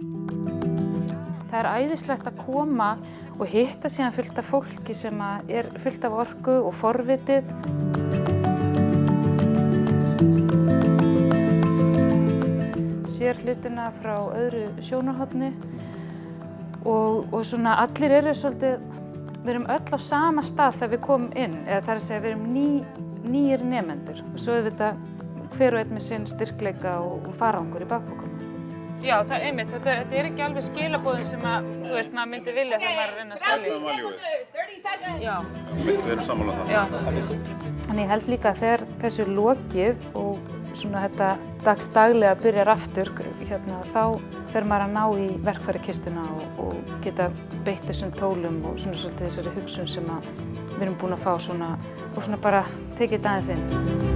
Það er æðislegt að koma og hitta síðan fullt af fólki sem er fullt af orku og forvitið. Sér hlutina frá öðru sjónarhóttni og, og svona allir eru svolítið, við erum öll á sama stað þegar við komum inn, eða það er að segja við erum ný, nýjir nefendur og svo er þetta hver og einn með sinn styrkleika og, og farangur í bakbókunum. Já, það er einmitt, þetta, þetta er ekki alveg skilabóðin sem að, þú veist, maður myndi vilja þegar maður er að reyna að selja. Já. Við erum sammála það. Já. Þannig ég held líka að þegar þessu er lokið og svona þetta dagstaglega byrjar aftur, hérna, þá fer maður að ná í verkfæri kistuna og, og geta beitt þessum tólum og svona svolítið þessari hugsun sem að við erum búin að fá svona og svona bara tekið þetta aðeins inn.